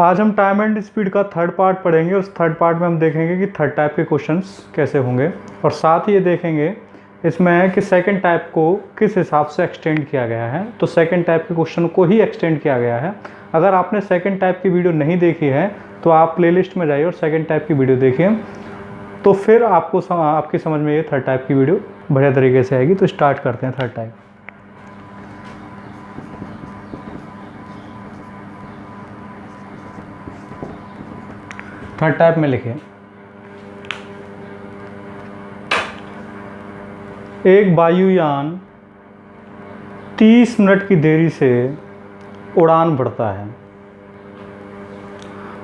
आज हम time and speed का थर्ड पार्ट पढ़ेंगे। उस थर्ड पार्ट में हम देखेंगे कि थर्ड टाइप के क्वेश्चंस कैसे होंगे। और साथ ही ये देखेंगे इसमें है कि सेकंड टाइप को किस हिसाब से एक्सटेंड किया गया है। तो सेकंड टाइप के क्वेश्चन को ही एक्सटेंड किया गया है। अगर आपने सेकंड टाइप की वीडियो नहीं देखी है तो आप प्लेलिस्ट में जाइए और सेकंड टाइप की वीडियो देखिए। तो फिर आपको सम, आपकी समझ में ये थर्ड टाइप की वीडियो बढ़िया तरीके से आएगी। तो स्टार्ट करते हैं थर्ड टाइप थर्ड टाइप में लिखे। एक वायुयान 30 मिनट की देरी से उड़ान भरता है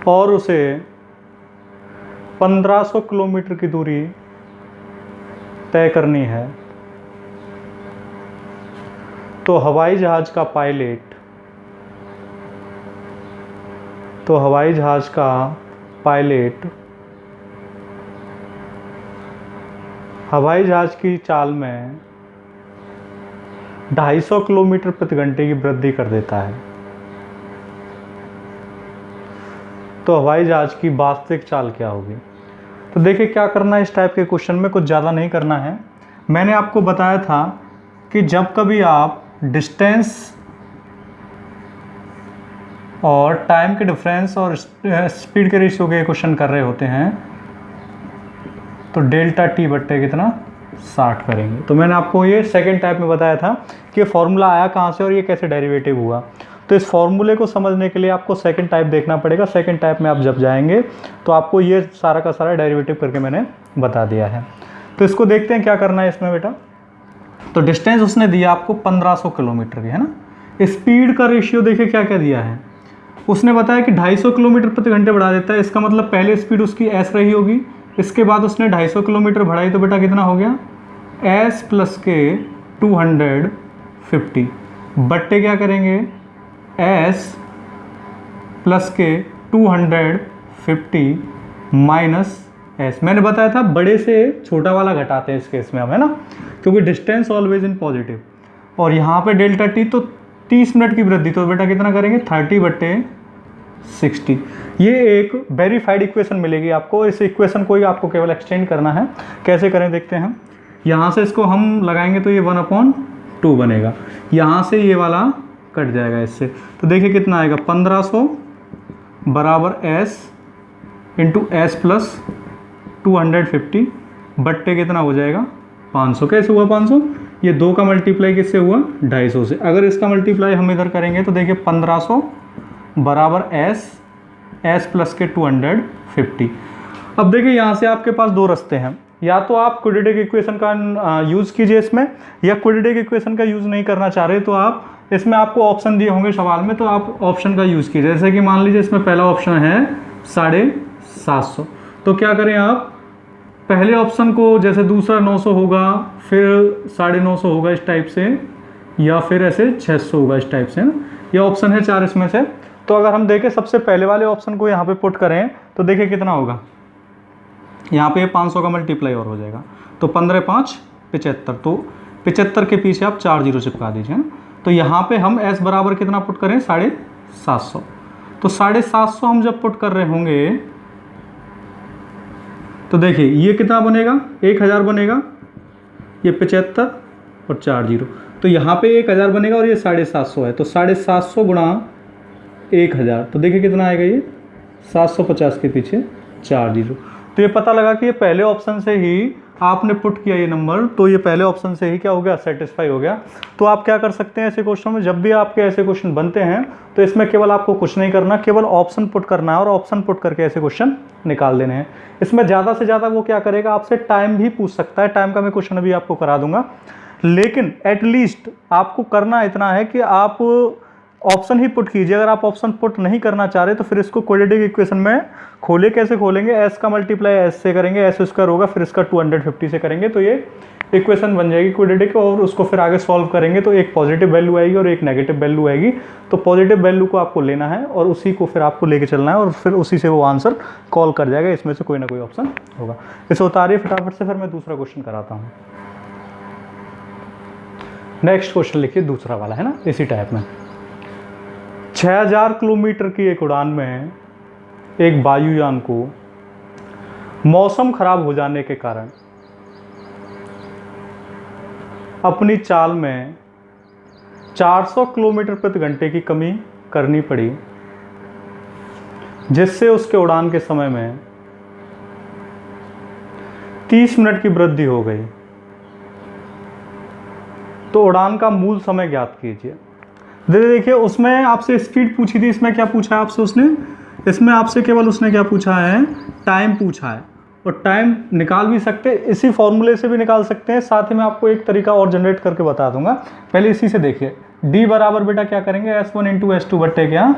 और उसे 1500 किलोमीटर की दूरी तय करनी है। तो हवाई जहाज़ का पायलट तो हवाई जहाज़ का पायलट, हवाई जहाज़ की चाल में 250 किलोमीटर प्रति घंटे की वृद्धि कर देता है। तो हवाई जहाज़ की वास्तविक चाल क्या होगी? तो देखिए क्या करना है इस टाइप के क्वेश्चन में, कुछ ज़्यादा नहीं करना है। मैंने आपको बताया था कि जब कभी आप डिस्टेंस और टाइम के डिफरेंस और स्पीड के रेशियो के क्वेश्चन कर रहे होते हैं। तो डेल्टा टी बट्टे कितना? 60 करेंगे। तो मैंने आपको ये सेकेंड टाइप में बताया था कि फॉर्मूला आया कहाँ से और ये कैसे डेरिवेटिव हुआ। तो इस फॉर्मूले को समझने के लिए आपको सेकंड टाइप देखना पड़ेगा। सेकंड टाइप में आप जब जाएँगे तो आपको ये सारा का सारा डेरिवेटिव करके मैंने बता दिया है। तो इसको देखते हैं क्या करना है इसमें बेटा। तो डिस्टेंस उसने दिया आपको 1500 किलोमीटर की, है ना? स्पीड का रेशियो देखिए क्या क्या दिया है। उसने बताया कि 250 किलोमीटर प्रति घंटे बढ़ा देता है। इसका मतलब पहले स्पीड उसकी एस रही होगी। इसके बाद उसने 250 किलोमीटर बढ़ाई तो बेटा कितना हो गया? एस प्लस के 250 बट्टे क्या करेंगे? एस प्लस के 250 माइनस एस मैंने बताया था बड़े से छोटा वाला घटाते हैं इस केस में हम, है ना? क्योंकि डिस्टेंस ऑलवेज इन पॉजिटिव। और यहाँ पे डेल्टा टी तो 30 मिनट की वृद्धि। तो बेटा कितना करेंगे? 30 बट्टे 60 ये एक वेरीफाइड इक्वेशन मिलेगी आपको। इस इक्वेशन को ही आपको केवल एक्सटेंड करना है। कैसे करें देखते हैं। यहाँ से इसको हम लगाएँगे तो ये वन अपॉन टू बनेगा। यहाँ से ये वाला कट जाएगा इससे। तो देखिए कितना आएगा। 1500 बराबर S into S plus two hundred fifty बट्टे कितना हो जाएगा? 500 कैसे हुआ 500 ये दो का मल्टीप्लाई किससे हुआ? 250 से अगर इसका मल्टीप्लाई हम इधर करेंगे तो देखिए 1500 बराबर एस एस प्लस के 250 अब देखिए यहाँ से आपके पास दो रास्ते हैं। या तो आप क्विडिटिक इक्वेशन का यूज़ कीजिए इसमें, या क्विडिटिक इक्वेशन का यूज़ नहीं करना चाह रहे तो आप इसमें आपको ऑप्शन दिए होंगे सवाल में तो आप ऑप्शन का यूज़ कीजिए। जैसे कि मान लीजिए इसमें पहला ऑप्शन है साढ़े सात सौ। तो क्या करें आप? पहले ऑप्शन को जैसे दूसरा 900 होगा, फिर साढ़े नौ सौ होगा इस टाइप से, या फिर ऐसे 600 होगा इस टाइप से। ना ये ऑप्शन है चार इसमें से। तो अगर हम देखें सबसे पहले वाले ऑप्शन को यहाँ पे पुट करें तो देखिए कितना होगा। यहाँ पे 500 का मल्टीप्लाई और हो जाएगा। तो पंद्रह पाँच, पिचहत्तर। तो पिचहत्तर के पीछे आप चार ज़ीरो चिपका दीजिए। ना तो यहाँ पे हम एस बराबर कितना पुट करें? साढ़े सात सौ। तो साढ़े सात सौ हम जब पुट कर रहे होंगे तो देखिए, ये कितना बनेगा? एक हज़ार बनेगा। ये पचहत्तर और चार ज़ीरो। तो यहाँ पे एक हज़ार बनेगा और ये साढ़े सात सौ है। तो साढ़े सात सौ गुणा एक हज़ार। तो देखिए कितना आएगा ये? सात सौ पचास के पीछे चार ज़ीरो। तो ये पता लगा कि ये पहले ऑप्शन से ही आपने पुट किया ये नंबर तो ये पहले ऑप्शन से ही क्या हो गया? सेटिस्फाई हो गया। तो आप क्या कर सकते हैं ऐसे क्वेश्चन में? जब भी आपके ऐसे क्वेश्चन बनते हैं तो इसमें केवल आपको कुछ नहीं करना, केवल ऑप्शन पुट करना है और ऑप्शन पुट करके ऐसे क्वेश्चन निकाल देने हैं। इसमें ज़्यादा से ज़्यादा वो क्या करेगा? आपसे टाइम भी पूछ सकता है। टाइम का मैं क्वेश्चन अभी आपको करा दूँगा। लेकिन एटलीस्ट आपको करना इतना है कि आप ऑप्शन ही पुट कीजिए। अगर आप ऑप्शन पुट नहीं करना चाह रहे तो फिर इसको क्वाड्रेटिक इक्वेशन में खोले। कैसे खोलेंगे? एस का मल्टीप्लाई एस से करेंगे। एस स्क्वायर होगा, फिर इसका 250 से करेंगे। तो ये इक्वेशन बन जाएगी क्वाड्रेटिक और उसको फिर आगे सॉल्व करेंगे तो एक पॉजिटिव वैल्यू आएगी और एक नेगेटिव वैल्यू आएगी। तो पॉजिटिव वैल्यू को आपको लेना है और उसी को फिर आपको लेके चलना है और फिर उसी से वो आंसर कॉल कर जाएगा। इसमें से कोई ना कोई ऑप्शन होगा। इसे उतारिए फटाफट से, फिर मैं दूसरा क्वेश्चन कराता हूँ। नेक्स्ट क्वेश्चन लिखिए, दूसरा वाला, है ना? इसी टाइप में। 6000 किलोमीटर की एक उड़ान में एक वायुयान को मौसम खराब हो जाने के कारण अपनी चाल में 400 किलोमीटर प्रति घंटे की कमी करनी पड़ी, जिससे उसके उड़ान के समय में 30 मिनट की वृद्धि हो गई। तो उड़ान का मूल समय ज्ञात कीजिए। देखिए, उसमें आपसे स्पीड पूछी थी, इसमें क्या पूछा है आपसे उसने? इसमें आपसे केवल उसने क्या पूछा है? टाइम पूछा है। और टाइम निकाल भी सकते हैं इसी फॉर्मूले से भी निकाल सकते हैं। साथ ही मैं आपको एक तरीका और जनरेट करके बता दूँगा। पहले इसी से देखिए। डी बराबर बेटा क्या करेंगे? S one into S two बट्टे क्या?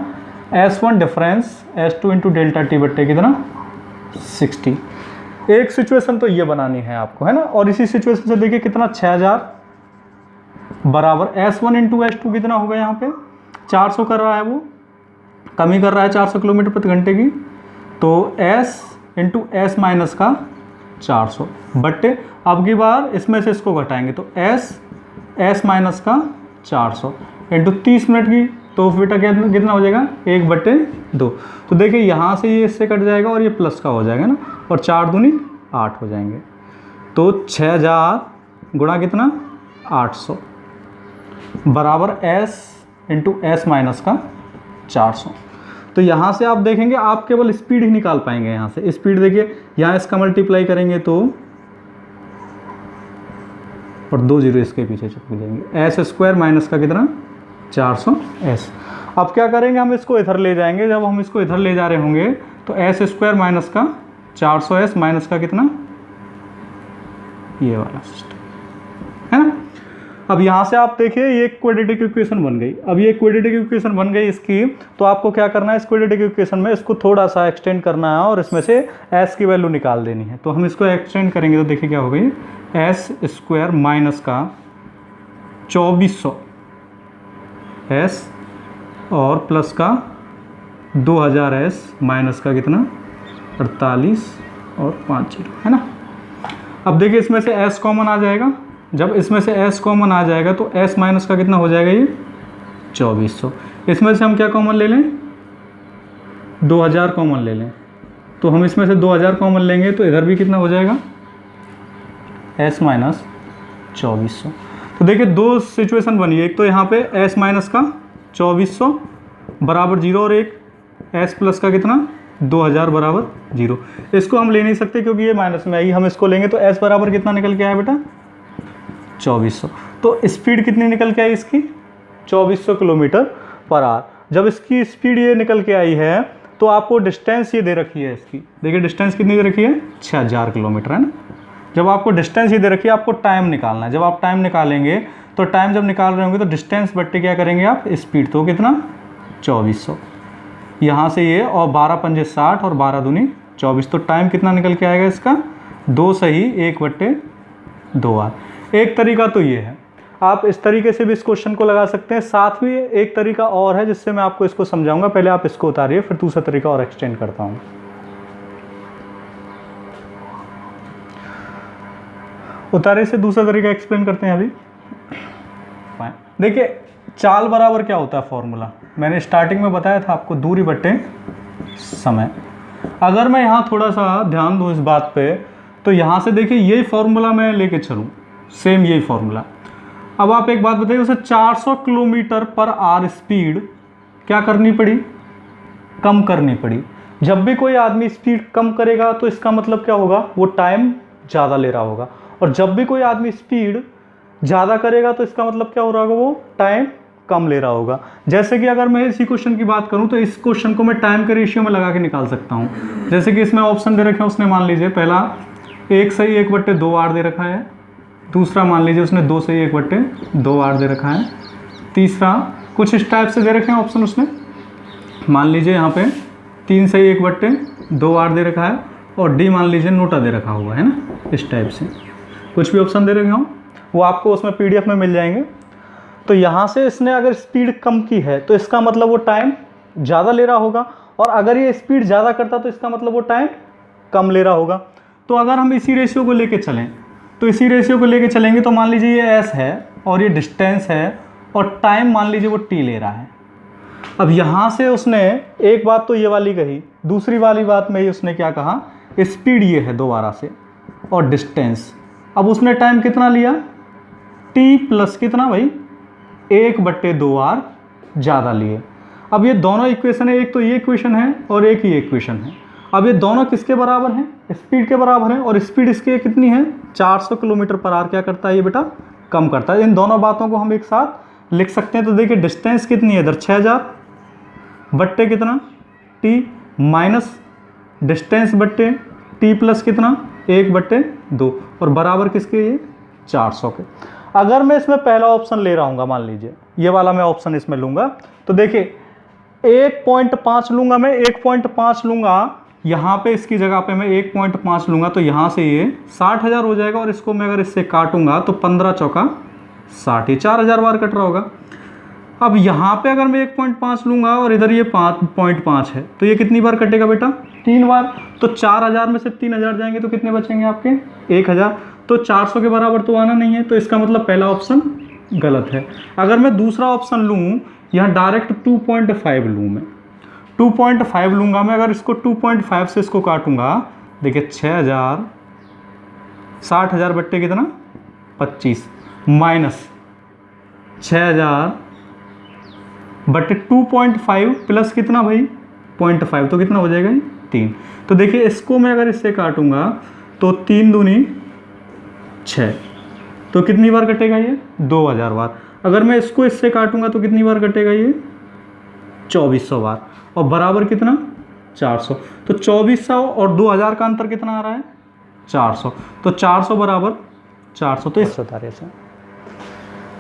S one difference S two into delta T बट्टे कितना? सिक्सटी एक सिचुएशन तो ये बनानी है आपको, है ना? और इसी सिचुएशन से देखिए कितना? छः हज़ार। बराबर S one into S two कितना होगा यहाँ पे? चार सौ कर रहा है वो। कमी कर रहा है चार सौ किलोमीटर प्रति घंटे की। तो एस इंटू एस माइनस का चार सौ। बट्टे अब की बार इसमें से इसको घटाएँगे तो एस एस माइनस का चार सौ। इंटू तीस मिनट की तो बेटा कितना हो जाएगा? एक बट्टे दो। तो देखिए यहाँ से ये इससे कट जाएगा और ये प्लस का हो जाएगा ना, और चार दूनी आठ हो जाएँगे। तो छः हज़ार गुणा कितना? आठ सौ। बराबर एस इंटू एस माइनस का चार सौ। तो यहाँ से आप देखेंगे, आप केवल स्पीड ही निकाल पाएँगे यहाँ से। स्पीड देखिए, यहाँ इसका मल्टीप्लाई करेंगे तो और दो ज़ीरो इसके पीछे चुप जाएँगे। एस स्क्वायर माइनस का कितना? चार सौ एस अब क्या करेंगे, हम इसको इधर ले जाएँगे। जब हम इसको इधर ले जा रहे होंगे तो एस स्क्वायर माइनस का चार सौ एस माइनस का कितना? ये वाला सिस्टम है ना? अब यहाँ से आप देखिए, ये क्वेडिटिक इक्वेशन बन गई। अब ये क्वेडिटिक इक्वेशन बन गई इसकी तो आपको क्या करना है? इस क्वेडिटिक इक्वेशन में इसको थोड़ा सा एक्सटेंड करना है और इसमें से एस की वैल्यू निकाल देनी है। तो हम इसको एक्सटेंड करेंगे तो देखिए क्या हो गई? एस स्क्वायर माइनस का चौबीस। सौ एस और प्लस का दो हज़ार एस माइनस का कितना? अड़तालीस और पाँच ज़ीरो, है ना? अब देखिए इसमें से एस कॉमन आ जाएगा। जब इसमें से s कॉमन आ जाएगा तो s माइनस का कितना हो जाएगा ये? चौबीस। सौ इसमें से हम क्या कॉमन ले लें? 2000 कॉमन ले लें। तो हम इसमें से 2000 कॉमन लेंगे तो इधर भी कितना हो जाएगा? S माइनस चौबीस। सौ तो देखिए दो सिचुएशन बनी एक तो यहाँ पे s माइनस का चौबीस। सौ बराबर ज़ीरो और एक। S प्लस का कितना? 2000 बराबर ज़ीरो इसको हम ले नहीं सकते क्योंकि ये माइनस में आई हम इसको लेंगे तो s बराबर कितना निकल के आया बेटा? 2400 तो स्पीड कितनी निकल के आई इसकी? 2400 किलोमीटर पर आर जब इसकी स्पीड ये निकल के आई है तो आपको डिस्टेंस ये दे रखी है इसकी। देखिए, डिस्टेंस कितनी दे रखी है? छः हज़ार किलोमीटर, है ना? जब आपको डिस्टेंस ये दे रखी है, आपको टाइम निकालना है। जब आप टाइम निकालेंगे तो टाइम जब निकाल रहे होंगे तो डिस्टेंस बट्टे क्या करेंगे आप? स्पीड। तो कितना? चौबीस सौ। यहाँ से ये, और बारह पंजे साठ और बारह दूनी चौबीस। तो टाइम कितना निकल के आएगा इसका? दो सही, एक बट्टे दो आर। एक तरीका तो ये है। आप इस तरीके से भी इस क्वेश्चन को लगा सकते हैं। साथ में एक तरीका और है, जिससे मैं आपको इसको समझाऊँगा। पहले आप इसको उतारिए, फिर दूसरा तरीका और एक्सटेंड करता हूँ। उतारे से दूसरा तरीका एक्सप्लेन करते हैं अभी। देखिए, चाल बराबर क्या होता है फॉर्मूला मैंने स्टार्टिंग में बताया था आपको, दूरी बटे समय। अगर मैं यहाँ थोड़ा सा ध्यान दूँ इस बात पे तो यहाँ से देखिए, यही फॉर्मूला मैं लेके चलूँ। सेम यही फॉर्मूला। अब आप एक बात बताइए, उसे 400 किलोमीटर पर आर स्पीड क्या करनी पड़ी? कम करनी पड़ी। जब भी कोई आदमी स्पीड कम करेगा तो इसका मतलब क्या होगा? वो टाइम ज़्यादा ले रहा होगा। और जब भी कोई आदमी स्पीड ज़्यादा करेगा तो इसका मतलब क्या हो रहा होगा? वो टाइम कम ले रहा होगा। जैसे कि अगर मैं इसी क्वेश्चन की बात करूँ तो इस क्वेश्चन को मैं टाइम के रेशियो में लगा के निकाल सकता हूँ। जैसे कि इसमें ऑप्शन दे रखे हैं, उसने मान लीजिए, पहला एक सही एक बट्टे दो आर दे रखा है। दूसरा मान लीजिए उसने दो से एक बट्टे दो आर दे रखा है। तीसरा, कुछ इस टाइप से दे रखे हैं ऑप्शन उसने। मान लीजिए यहाँ पे तीन से एक बट्टे दो आर दे रखा है और डी मान लीजिए नोटा दे रखा हुआ है ना, इस टाइप से। कुछ भी ऑप्शन दे रखे हों, वो आपको उसमें पीडीएफ में मिल जाएँगे। तो यहाँ से इसने अगर स्पीड कम की है तो इसका मतलब वो टाइम ज़्यादा ले रहा होगा और अगर ये स्पीड ज़्यादा करता तो इसका मतलब वो टाइम कम ले रहा होगा। तो अगर हम इसी रेशियो को लेके चलें तो इसी रेशियो को लेके चलेंगे तो मान लीजिए ये एस है और ये डिस्टेंस है और टाइम मान लीजिए वो टी ले रहा है। अब यहाँ से उसने एक बात तो ये वाली कही, दूसरी वाली बात में ही उसने क्या कहा? स्पीड ये है दोबारा से और डिस्टेंस अब उसने टाइम कितना लिया? टी प्लस कितना भाई? एक बट्टे दो आर ज़्यादा लिए। अब ये दोनों इक्वेशन है, एक तो ये इक्वेशन है और एक ही इक्वेशन है। अब ये दोनों किसके बराबर हैं? स्पीड के बराबर हैं। और स्पीड इसके कितनी है? 400 किलोमीटर पर आर। क्या करता है ये बेटा? कम करता है। इन दोनों बातों को हम एक साथ लिख सकते हैं। तो देखिए डिस्टेंस कितनी है इधर? छः हज़ार। बट्टे कितना? टी माइनस डिस्टेंस बट्टे। टी प्लस कितना? एक बट्टे दो। और बराबर किसके ये? चार सौ के। अगर मैं इसमें पहला ऑप्शन ले रहा हूँ मान लीजिए, ये वाला मैं ऑप्शन इसमें लूँगा। तो देखिए, एक पॉइंट पाँच लूँगा मैं, एक पॉइंट पाँच लूँगा। यहाँ पे इसकी जगह पे मैं एक पॉइंट पाँच लूँगा तो यहाँ से ये साठ हज़ार हो जाएगा और इसको मैं अगर इससे काटूँगा तो पंद्रह चौका साठ ही चार हज़ार बार कट रहा होगा। अब यहाँ पे अगर मैं एक पॉइंट पाँच लूँगा और इधर ये पाँच पॉइंट पाँच है तो ये कितनी बार कटेगा बेटा? तीन बार। तो चार हज़ार में से तीन हज़ार जाएँगे तो कितने बचेंगे आपके? एक हज़ार। तो चार सौ के बराबर तो आना नहीं है तो इसका मतलब पहला ऑप्शन गलत है। अगर मैं दूसरा ऑप्शन लूँ, यहाँ डायरेक्ट टू पॉइंट फाइव लूँ मैं। टू पॉइंट फाइव लूँगा मैं, अगर इसको टू पॉइंट फाइव से इसको काटूँगा, देखिए छः हज़ार, साठ हज़ार बट्टे कितना? पच्चीस, माइनस छः हज़ार बट टू पॉइंट फाइव प्लस कितना भाई? पॉइंट फाइव तो कितना हो जाएगा तीन। तो देखिए इसको मैं अगर इससे काटूँगा तो तीन दूनी छः तो कितनी बार कटेगा ये? दो हज़ार बार। अगर मैं इसको इससे काटूँगा तो कितनी बार कटेगा ये? चौबीस सौ बार। और बराबर कितना? चार सौ। तो चौबीस सौ और दो हज़ार का अंतर कितना आ रहा है? चार सौ। तो चार सौ बराबर चार सौ। तो इस तारे से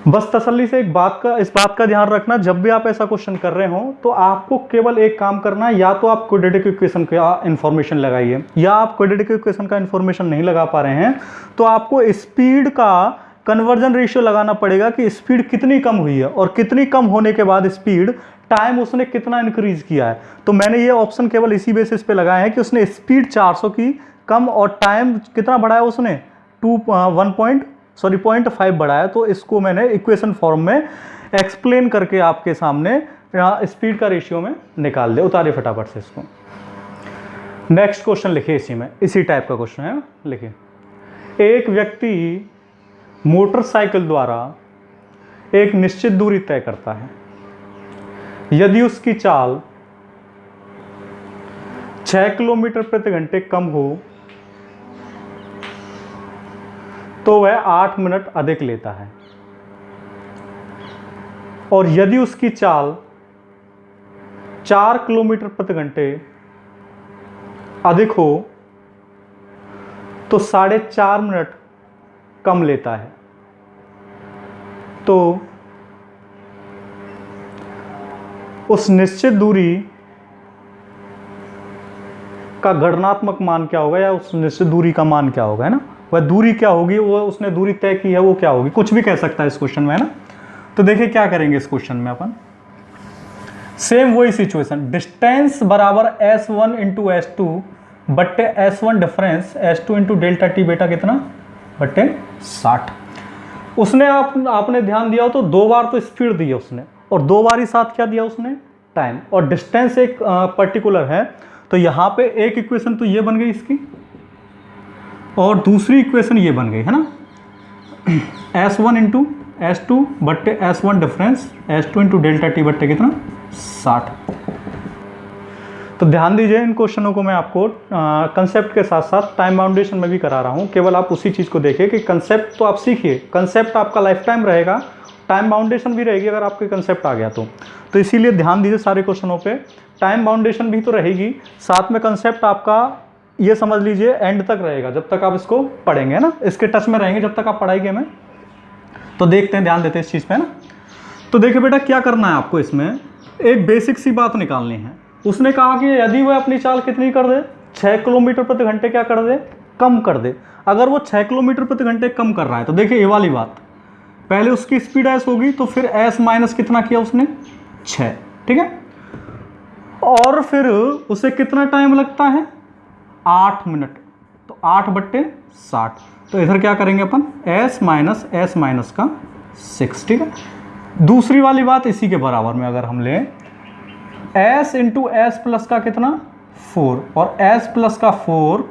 बस तसल्ली से एक बात का इस बात का ध्यान रखना, जब भी आप ऐसा क्वेश्चन कर रहे हो तो आपको केवल एक काम करना है, या तो आप क्वेड्रेटिक इक्वेशन का इन्फॉर्मेशन लगाइए, या आप क्वेड्रेटिक इक्वेशन का इन्फॉर्मेशन नहीं लगा पा रहे हैं तो आपको स्पीड का कन्वर्जन रेशियो लगाना पड़ेगा कि स्पीड कितनी कम हुई है, और कितनी कम होने के बाद स्पीड टाइम उसने कितना इंक्रीज किया है। तो मैंने ये ऑप्शन केवल इसी बेसिस पे लगाया है कि उसने स्पीड 400 की कम और टाइम कितना बढ़ाया उसने? Two one point sorry point five बढ़ाया। तो इसको मैंने इक्वेशन फॉर्म में एक्सप्लेन करके आपके सामने स्पीड का रेशियो में निकाल दे। उतारे फटाफट से इसको। नेक्स्ट क्वेश्चन लिखिए इसी में। इसी टाइप का क्वेश्चन है। लिखिए। एक व्यक्ति मोटरसाइकिल द्वारा एक निश्चित दूरी तय करता है। यदि उसकी चाल छह किलोमीटर प्रति घंटे कम हो तो वह आठ मिनट अधिक लेता है। और यदि उसकी चाल चार किलोमीटर प्रति घंटे अधिक हो तो साढ़े चार मिनट कम लेता है। तो उस निश्चित दूरी का गणनात्मक मान क्या होगा या उस निश्चित दूरी का मान क्या होगा, है ना? वह दूरी क्या होगी, वो उसने दूरी तय की है, वो क्या होगी? कुछ भी कह सकता है इस क्वेश्चन में, है ना? तो देखिए क्या करेंगे इस क्वेश्चन में अपन। सेम वही सिचुएशन डिस्टेंस बराबर S one into S two बट्टे S one difference S two into delta T बेटा कितना? बट्टे साठ। उसने आप, आपने ध्यान दिया हो तो दो बार तो स्पीड दी है उसने। और दो बार ही साथ क्या दिया उसने? टाइम और डिस्टेंस एक पर्टिकुलर है। तो यहाँ पे एक इक्वेशन तो ये बन गई इसकी। और दूसरी इक्वेशन ये बन गई, है ना? S one into S two बट्टे S one difference S two into delta T बट्टे कितना? साठ। तो ध्यान दीजिए इन क्वेश्चनों को मैं आपको कंसेप्ट के साथ साथ टाइम बाउंडेशन में भी करा रहा हूँ। केवल आप उसी चीज़ को देखिए कि कंसेप्ट तो आप सीखिए। कंसेप्ट आपका लाइफ टाइम रहेगा। टाइम बाउंडेशन भी रहेगी अगर आपके कंसेप्ट आ गया तो। तो इसीलिए ध्यान दीजिए सारे क्वेश्चनों पे। टाइम बाउंडेशन भी तो रहेगी। साथ में कंसेप्ट आपका ये समझ लीजिए एंड तक रहेगा, जब तक आप इसको पढ़ेंगे ना? इसके टच में रहेंगे, जब तक आप पढ़ाई में। तो देखते हैं, ध्यान देते हैं इस चीज़ पे ना? तो देखिए बेटा, क्या करना है आपको इसमें? एक बेसिक सी बात निकालनी है। उसने कहा कि यदि वह अपनी चाल कितनी कर दे? छः किलोमीटर प्रति घंटे क्या कर दे? कम कर दे। अगर वो छः किलोमीटर प्रति घंटे कम कर रहा है तो देखिए ये वाली बात। पहले उसकी स्पीड एस होगी तो फिर एस माइनस कितना किया उसने? छः ठीक है? और फिर उसे कितना टाइम लगता है? आठ मिनट तो आठ बट्टे साठ। तो इधर क्या करेंगे अपन? एस माइनस एस माइनस का सिक्स ठीक है? दूसरी वाली बात इसी के बराबर में अगर हम लें। एस इंटू एस प्लस का कितना? फोर और एस प्लस का फोर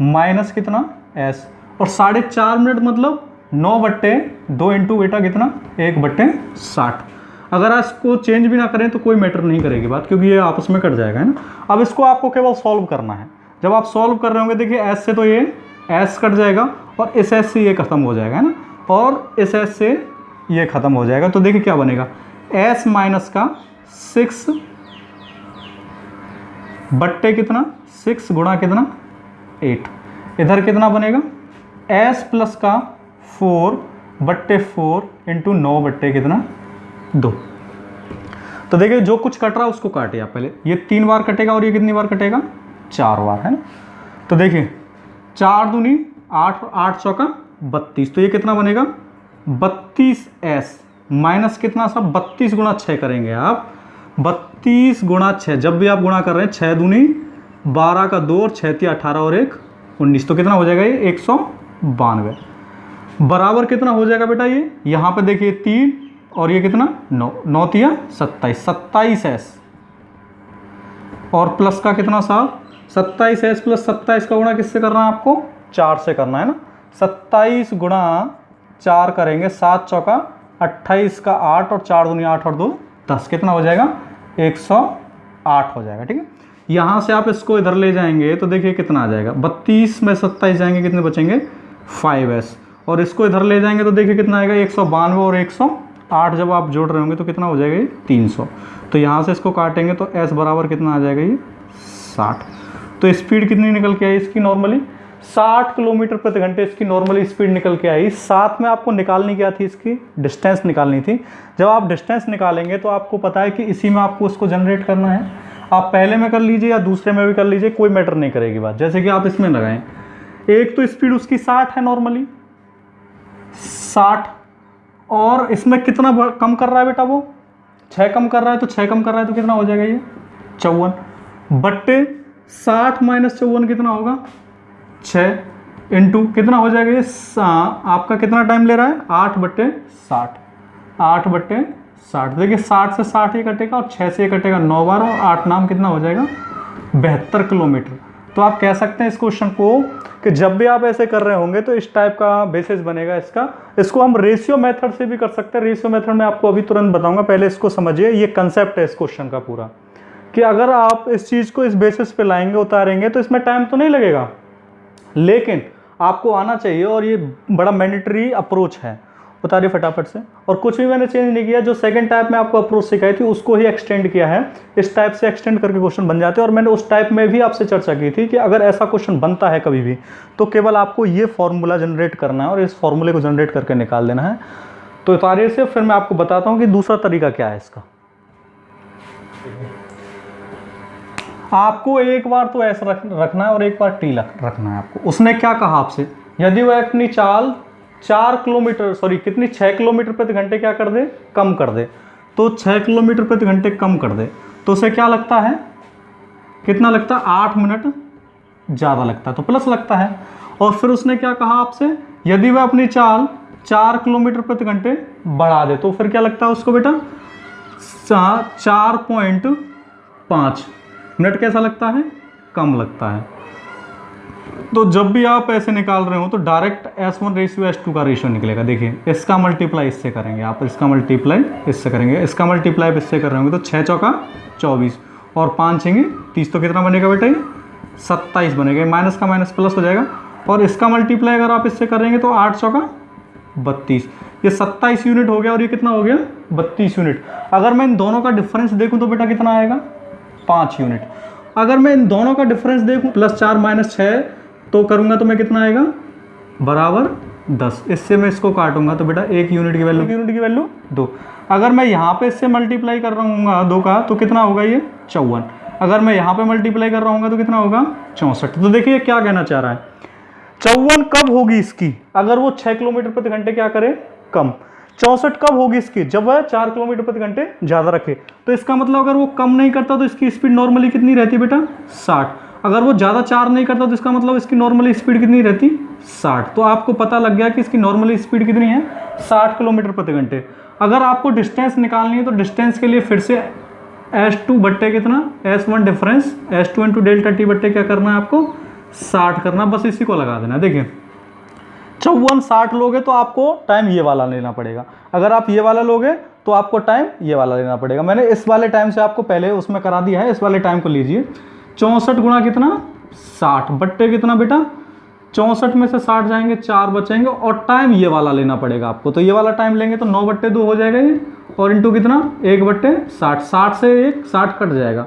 माइनस कितना? एस और साढ़े चार मिनट मतलब नौ बट्टे, दो इंटू बेटा कितना? एक बट्टे साठ। अगर आप इसको चेंज भी ना करें तो कोई मैटर नहीं करेगी बात, क्योंकि ये आपस में कट जाएगा, है ना? अब इसको आपको केवल सॉल्व करना है। जब आप सॉल्व कर रहे होंगे, देखिए एस से तो ये एस कट जाएगा और इस एस से ये ख़त्म हो जाएगा, है ना? और इस एस से ये ख़त्म हो जाएगा तो देखिए क्या बनेगा। एस माइनस का सिक्स बट्टे कितना? सिक्स गुणा कितना? एट इधर कितना बनेगा? एस प्लस का फोर बट्टे फोर इंटू नौ बट्टे कितना? दो। तो देखिए, जो कुछ कट रहा है उसको काटिए आप पहले। ये तीन बार कटेगा और ये कितनी बार कटेगा? चार बार, है ना? तो देखिए, चार दूनी आठ आठ चौका बत्तीस। तो ये कितना बनेगा? बत्तीस एस। माइनस कितना सा? बत्तीस गुणा छः करेंगे आप। बत्तीस गुणा छः जब भी आप गुणा कर रहे हैं छः दूनी बारह का दो और छः तीन अठारह और एक उन्नीस। तो कितना हो जाएगा ये? एक सौ बानवे। बराबर कितना हो जाएगा बेटा ये? यहाँ पे देखिए तीन और ये कितना? नौ। नौ तिया सत्ताईस। सत्ताईस एस और प्लस का कितना साहब सत्ताईस एस प्लस सत्ताईस का गुणा किससे करना है आपको? चार से करना है ना? सत्ताईस गुणा चार करेंगे, सात चौका अट्ठाईस का आठ और चार दुनिया आठ और दो दस। कितना हो जाएगा? एक सौ आठ हो जाएगा, ठीक है? यहाँ से आप इसको इधर ले जाएँगे तो देखिए कितना आ जाएगा। बत्तीस में सत्ताईस जाएँगे, कितने बचेंगे? फाइव एस और इसको इधर ले जाएँगे तो देखिए कितना आएगा, एक सौ बानवे और एक आठ जब आप जोड़ रहे होंगे तो कितना हो जाएगा ये तीन सौ। तो यहाँ से इसको काटेंगे तो एस बराबर कितना आ जाएगा ये साठ। तो स्पीड कितनी निकल के आई इसकी नॉर्मली साठ किलोमीटर प्रति घंटे इसकी नॉर्मली स्पीड निकल के आई। साथ में आपको निकालनी क्या थी इसकी? डिस्टेंस निकालनी थी। जब आप डिस्टेंस निकालेंगे तो आपको पता है कि इसी में आपको उसको जनरेट करना है। आप पहले में कर लीजिए या दूसरे में भी कर लीजिए, कोई मैटर नहीं करेगी बात। जैसे कि आप इसमें लगाएँ। एक तो स्पीड उसकी साठ है नॉर्मली साठ। और इसमें कितना कम कर रहा है बेटा वो? छः कम कर रहा है तो छः कम कर रहा है तो कितना हो जाएगा ये? चौवन। बट्टे साठ माइनस चौवन कितना होगा? छः इंटू कितना हो जाएगा ये? आपका कितना टाइम ले रहा है? आठ बट्टे साठ। आठ बट्टे साठ। देखिए साठ से साठ ही कटेगा और छः से ये कटेगा नौ बार और आठ नाम कितना हो जाएगा? बहत्तर किलोमीटर। तो आप कह सकते हैं इस क्वेश्चन को कि जब भी आप ऐसे कर रहे होंगे तो इस टाइप का बेसिस बनेगा इसका। इसको हम रेशियो मेथड से भी कर सकते हैं। रेशियो मेथड में आपको अभी तुरंत बताऊँगा। पहले इसको समझिए। ये कंसेप्ट है इस क्वेश्चन का पूरा। कि अगर आप इस चीज़ को इस बेसिस पे लाएँगे, उतारेंगे तो इसमें टाइम तो नहीं लगेगा। लेकिन आपको आना चाहिए और ये बड़ा मैंडेटरी अप्रोच है। उतारिए फटाफट से। और कुछ भी मैंने चेंज नहीं किया, जो सेकंड टाइप में आपको अप्रोच सिखाई थी, उसको ही एक्सटेंड किया है। इस टाइप से एक्सटेंड करके क्वेश्चन बन जाते हैं और मैंने उस टाइप में भी आपसे चर्चा की थी कि अगर ऐसा क्वेश्चन बनता है कभी भी तो केवल आपको ये फॉर्मूला जनरेट करना है और इस फॉर्मूले को जनरेट करके निकाल देना है। तो उतारिए से फिर मैं आपको बताता हूँ कि दूसरा तरीका क्या है इसका। आपको एक बार तो ऐसा रखना है और एक बार टी रखना है आपको। उसने क्या कहा आपसे? यदि वह अपनी चाल चार किलोमीटर सॉरी कितनी? छः किलोमीटर प्रति घंटे क्या कर दे? कम कर दे। तो छः किलोमीटर प्रति घंटे कम कर दे। तो उसे क्या लगता है? कितना लगता है? आठ मिनट ज़्यादा लगता है। तो प्लस लगता है। और फिर उसने क्या कहा आपसे? यदि वह अपनी चाल चार किलोमीटर प्रति घंटे बढ़ा दे तो फिर क्या लगता है उसको बेटा? चार पॉइंट पाँच। मिनट कैसा लगता है? कम लगता है। तो जब भी आप ऐसे निकाल रहे हो तो direct S one ratio S two का रेशियो निकलेगा। देखिए, इसका मल्टीप्लाई इससे करेंगे। आप इसका मल्टीप्लाई इससे करेंगे। इसका मल्टीप्लाई इससे कर रहे होंगे तो छः चौका चौबीस। और पाँच छेंगे, तीस तो कितना बनेगा बेटा ये? सत्ताईस बनेगा। माइनस का माइनस प्लस हो जाएगा। और इसका मल्टीप्लाई अगर आप इससे करेंगे तो आठ चौका बत्तीस। ये सत्ताईस यूनिट हो गया और ये कितना हो गया? बत्तीस यूनिट अगर मैं इन दोनों का डिफरेंस देखूँ तो बेटा कितना आएगा? पाँच यूनिट अगर मैं इन दोनों का डिफरेंस देखूँ प्लस चार माइनस छः तो करूँगा तो मैं कितना आएगा? बराबर दस। इससे मैं इसको काटूँगा तो बेटा एक यूनिट की वैल्यू यूनिट की वैल्यू दो। अगर मैं यहाँ पे इससे मल्टीप्लाई कर रहा हूँ दो का तो कितना होगा ये? चौवन। अगर मैं यहाँ पे मल्टीप्लाई कर रहा हूँ तो कितना होगा? चौंसठ। तो देखिए क्या कहना चाह रहा है। चौवन कब होगी इसकी? अगर वो छः किलोमीटर प्रति घंटे क्या करे? कम। चौंसठ कब होगी इसकी? जब वह चार किलोमीटर प्रति घंटे ज़्यादा रखे। तो इसका मतलब अगर वो कम नहीं करता तो इसकी स्पीड नॉर्मली कितनी रहती बेटा? साठ। अगर वो ज़्यादा चार नहीं करता तो इसका मतलब इसकी नॉर्मली स्पीड कितनी रहती? साठ। तो आपको पता लग गया कि इसकी नॉर्मली स्पीड कितनी है? साठ किलोमीटर प्रति घंटे। अगर आपको डिस्टेंस निकालनी है तो डिस्टेंस के लिए फिर से एस टू बट्टे कितना? S one difference S two into delta T बट्टे क्या करना है आपको? साठ करना। बस इसी को लगा देना देखिए चौवन साठ लोगे तो आपको टाइम ये वाला लेना पड़ेगा। अगर आप ये वाला लोगे तो आपको टाइम ये वाला लेना पड़ेगा। मैंने इस वाले टाइम से आपको पहले उसमें करा दिया है। इस वाले टाइम को लीजिए। चौंसठ गुणा कितना? साठ। बट्टे कितना बेटा? चौंसठ में से साठ जाएँगे, चार बचेंगे और टाइम ये वाला लेना पड़ेगा आपको। तो ये वाला टाइम लेंगे तो नौ बट्टे दो हो जाएगा ये। और इंटू कितना? एक बट्टे साठ। साठ से एक, साठ कट जाएगा।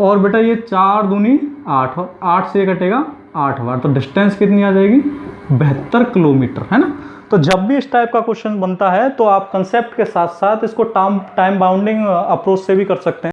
और बेटा ये चार दूनी आठ, और आठ से कटेगा आठ बार। तो डिस्टेंस कितनी आ जाएगी? बहत्तर किलोमीटर, है ना? तो जब भी इस टाइप का क्वेश्चन बनता है तो आप कंसेप्ट के साथ साथ इसको टाइम टाइम बाउंडिंग अप्रोच से भी कर सकते हैं।